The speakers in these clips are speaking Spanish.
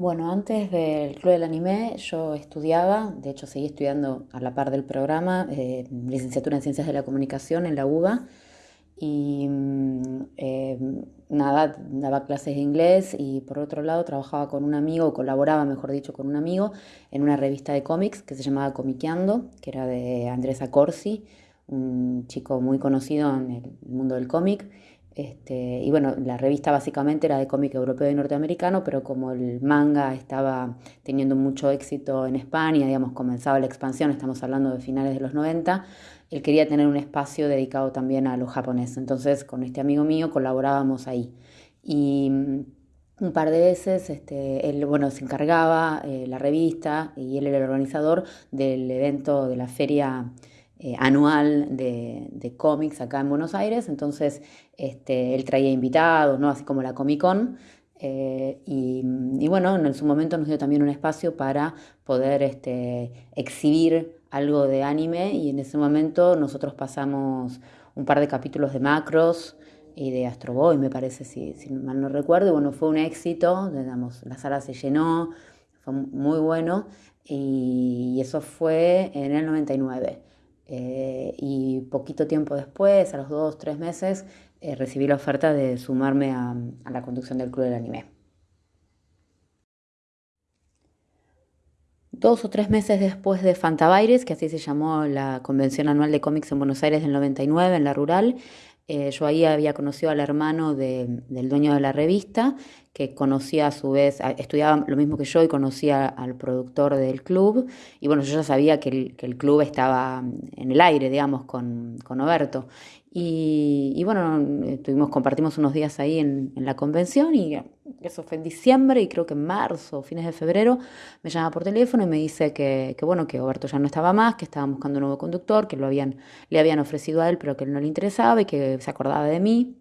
Bueno, antes del Club del Anime yo estudiaba, de hecho seguí estudiando a la par del programa, eh, licenciatura en Ciencias de la Comunicación en la UBA. Y mm, eh, nada, daba clases de inglés y por otro lado trabajaba con un amigo, colaboraba mejor dicho con un amigo en una revista de cómics que se llamaba Comiqueando, que era de Andrés Acorsi, un chico muy conocido en el mundo del cómic este, y bueno, la revista básicamente era de cómic europeo y norteamericano, pero como el manga estaba teniendo mucho éxito en España, digamos, comenzaba la expansión, estamos hablando de finales de los 90, él quería tener un espacio dedicado también a lo japonés. Entonces, con este amigo mío colaborábamos ahí. Y mm, un par de veces, este, él, bueno, se encargaba eh, la revista y él era el organizador del evento de la feria eh, anual de, cómics acá en Buenos Aires, entonces este, él traía invitados, ¿no? así como la Comic Con, eh, y, bueno, en su momento nos dio también un espacio para poder este, exhibir algo de anime. Y en ese momento nosotros pasamos un par de capítulos de Macros y de Astro Boy, me parece, si, si mal no recuerdo, y bueno, fue un éxito, digamos, la sala se llenó, fue muy bueno, y eso fue en el 99. Eh, y poquito tiempo después, a los dos, tres meses, eh, recibí la oferta de sumarme a, la conducción del Club del Anime. Dos o tres meses después de Fantabaires, que así se llamó la convención anual de cómics en Buenos Aires del 99, en la rural, eh, yo ahí había conocido al hermano del dueño de la revista, que conocía a su vez, estudiaba lo mismo que yo y conocía al productor del club. Y bueno, yo ya sabía que el, club estaba en el aire, digamos, con, con Oberto. Y, bueno, estuvimos, compartimos unos días ahí en, la convención y eso fue en diciembre y creo que en marzo, fines de febrero, me llama por teléfono y me dice que, que, bueno, que Oberto ya no estaba más, que estaban buscando un nuevo conductor, que lo habían, le habían ofrecido a él, pero que él no le interesaba y que se acordaba de mí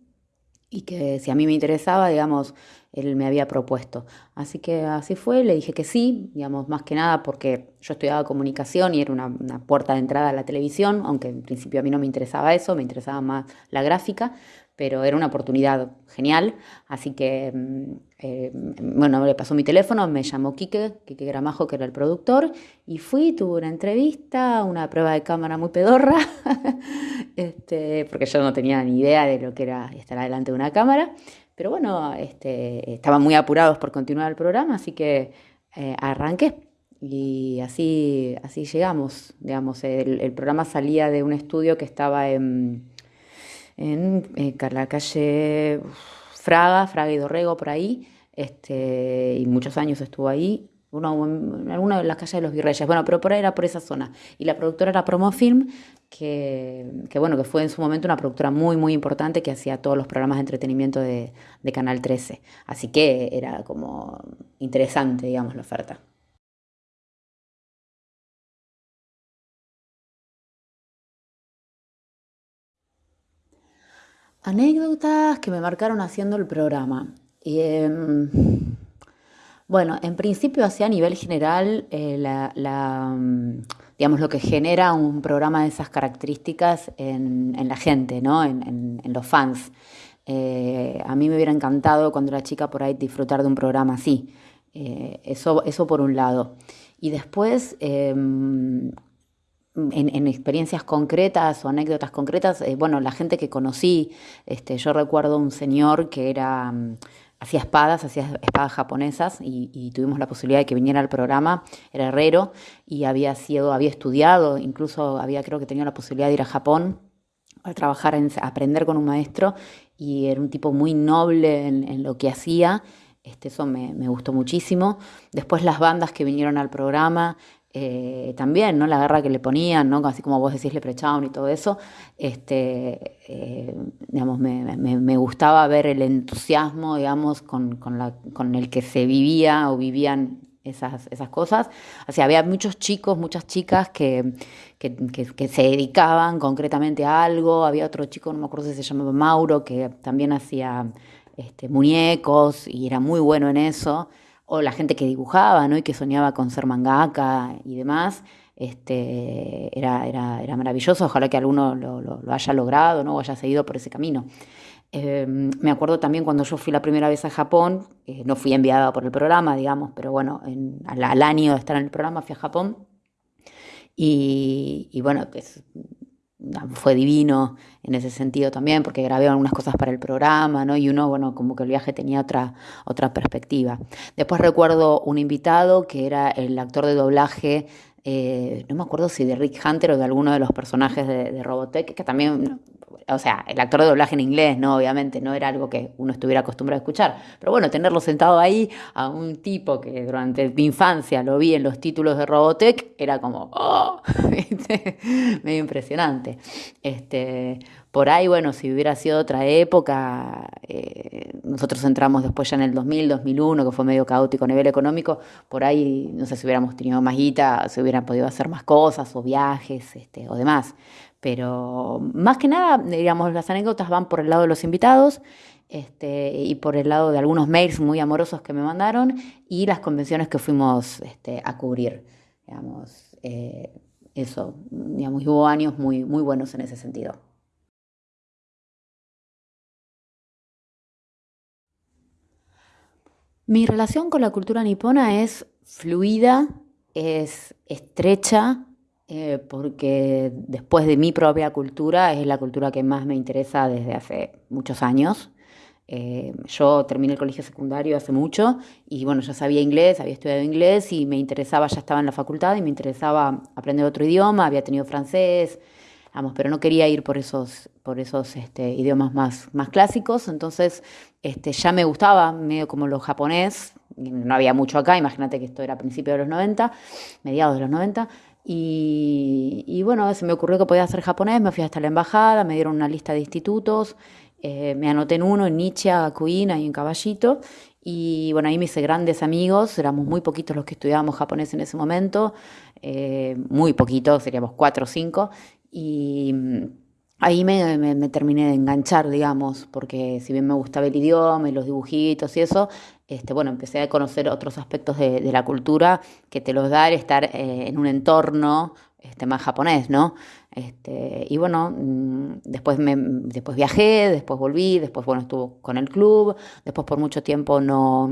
y que si a mí me interesaba, digamos, él me había propuesto. Así que así fue, le dije que sí, digamos, más que nada porque yo estudiaba comunicación y era una, puerta de entrada a la televisión, aunque en principio a mí no me interesaba eso, me interesaba más la gráfica, pero era una oportunidad genial, así que, mm, eh, bueno, le pasó mi teléfono, me llamó Quique, Quique Gramajo, que era el productor, y fui, tuve una entrevista, una prueba de cámara muy pedorra, este, porque yo no tenía ni idea de lo que era estar delante de una cámara, pero bueno, este, estaban muy apurados por continuar el programa, así que eh, arranqué. Y así, así llegamos, digamos, el, programa salía de un estudio que estaba en, en, eh, la calle Fraga, Fraga y Dorrego, por ahí, este, y muchos años estuvo ahí, en alguna de las calles de los Virreyes, bueno, pero por ahí era por esa zona. Y la productora era Promofilm, que, que, bueno, que fue en su momento una productora muy, muy importante que hacía todos los programas de entretenimiento de, de Canal 13. Así que era como interesante, digamos, la oferta. Anécdotas que me marcaron haciendo el programa. Em, bueno, en principio, hacia a nivel general, eh, mm, digamos, lo que genera un programa de esas características en, la gente, ¿no? en, los fans. Eh, a mí me hubiera encantado cuando era chica por ahí disfrutar de un programa así. Eh, eso, eso por un lado. Y después, en, experiencias concretas o anécdotas concretas, bueno, la gente que conocí, este, yo recuerdo un señor que era mm, hacía espadas, hacía espadas japonesas y, tuvimos la posibilidad de que viniera al programa, era herrero y había sido, había estudiado, incluso había creo que tenía la posibilidad de ir a Japón a trabajar, en, a aprender con un maestro y era un tipo muy noble en, lo que hacía. Este, eso me, gustó muchísimo. Después las bandas que vinieron al programa, eh, también, ¿no? La guerra que le ponían, ¿no? Así como vos decís, le prechaban y todo eso, este, eh, digamos, me, gustaba ver el entusiasmo, digamos, con, con, el que se vivía o vivían esas, esas cosas. O sea, había muchos chicos, muchas chicas que, que, se dedicaban concretamente a algo. Había otro chico, no me acuerdo si se llamaba Mauro, que también hacía este, muñecos y era muy bueno en eso o la gente que dibujaba, ¿no? Y que soñaba con ser mangaka y demás. este, era, era, era maravilloso, ojalá que alguno lo, lo, haya logrado ¿no? o haya seguido por ese camino. Em, me acuerdo también cuando yo fui la primera vez a Japón, eh, no fui enviada por el programa, digamos, pero bueno, al, año de estar en el programa fui a Japón y, y bueno, pues, fue divino en ese sentido también, porque grabé algunas cosas para el programa, ¿no? Y uno, bueno, como que el viaje tenía otra, otra perspectiva. Después recuerdo un invitado que era el actor de doblaje eh, no me acuerdo si de Rick Hunter o de alguno de los personajes de, de Robotech, que también o sea, el actor de doblaje en inglés, ¿no? Obviamente, no era algo que uno estuviera acostumbrado a escuchar. Pero bueno, tenerlo sentado ahí a un tipo que durante mi infancia lo vi en los títulos de Robotech, era como, ¡oh! medio impresionante. Este, por ahí, bueno, si hubiera sido otra época, eh, nosotros entramos después ya en el 2000, 2001, que fue medio caótico a nivel económico, por ahí, no sé si hubiéramos tenido más guita, se hubieran podido hacer más cosas o viajes este, o demás. Pero más que nada, digamos, las anécdotas van por el lado de los invitados este, y por el lado de algunos mails muy amorosos que me mandaron y las convenciones que fuimos este, a cubrir. Digamos, eh, eso, digamos, hubo años muy, muy buenos en ese sentido. Mi relación con la cultura nipona es fluida, es estrecha, eh, porque después de mi propia cultura es la cultura que más me interesa desde hace muchos años. Eh, yo terminé el colegio secundario hace mucho y bueno, ya sabía inglés, había estudiado inglés y me interesaba, ya estaba en la facultad y me interesaba aprender otro idioma, había tenido francés, pero no quería ir por esos, por esos este, idiomas más, más clásicos, entonces este, ya me gustaba medio como lo japonés, no había mucho acá, imagínate que esto era a principios de los 90, mediados de los 90, y, bueno, se me ocurrió que podía hacer japonés, me fui hasta la embajada, me dieron una lista de institutos, eh, me anoté en uno, en Nietzsche, Gakuin, ahí en Caballito, y bueno, ahí me hice grandes amigos, éramos muy poquitos los que estudiábamos japonés en ese momento, eh, muy poquitos, seríamos cuatro o cinco, y mm, ahí me, terminé de enganchar, digamos, porque si bien me gustaba el idioma y los dibujitos y eso, este, bueno, empecé a conocer otros aspectos de, la cultura que te los da el estar eh, en un entorno este, más japonés, ¿no? Este, y bueno, mm, después, me, después viajé, después volví, después, bueno, estuve con el club, después por mucho tiempo no,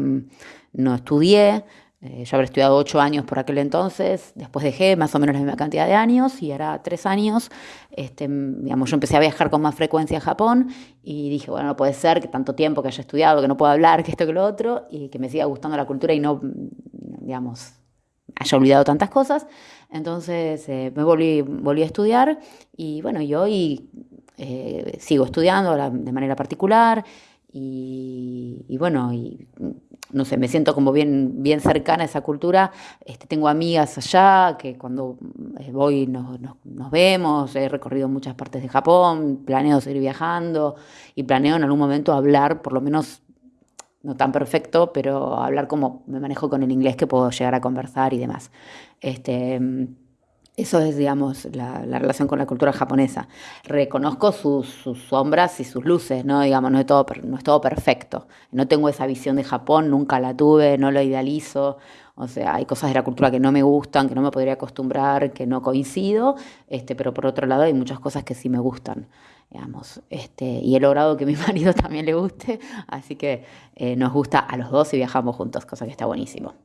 no estudié, eh, yo habría estudiado ocho años por aquel entonces, después dejé más o menos la misma cantidad de años y era tres años. Este, digamos, yo empecé a viajar con más frecuencia a Japón y dije, bueno, no puede ser que tanto tiempo que haya estudiado, que no pueda hablar, que esto, que lo otro, y que me siga gustando la cultura y no, digamos, haya olvidado tantas cosas. Entonces eh, me volví, volví a estudiar y bueno, yo hoy eh, sigo estudiando de manera particular y, bueno, y no sé, me siento como bien, bien cercana a esa cultura. Este, tengo amigas allá que cuando eh, voy nos, nos, vemos, he recorrido muchas partes de Japón, planeo seguir viajando y planeo en algún momento hablar, por lo menos no tan perfecto, pero hablar como me manejo con el inglés que puedo llegar a conversar y demás. Este, eso es, digamos, la, relación con la cultura japonesa. Reconozco sus, sombras y sus luces, ¿no? Digamos, no es, todo, no es todo perfecto. No tengo esa visión de Japón, nunca la tuve, no lo idealizo. O sea, hay cosas de la cultura que no me gustan, que no me podría acostumbrar, que no coincido, este, pero por otro lado hay muchas cosas que sí me gustan, digamos. Este, y he logrado que mi marido también le guste, así que eh, nos gusta a los dos y viajamos juntos, cosa que está buenísimo.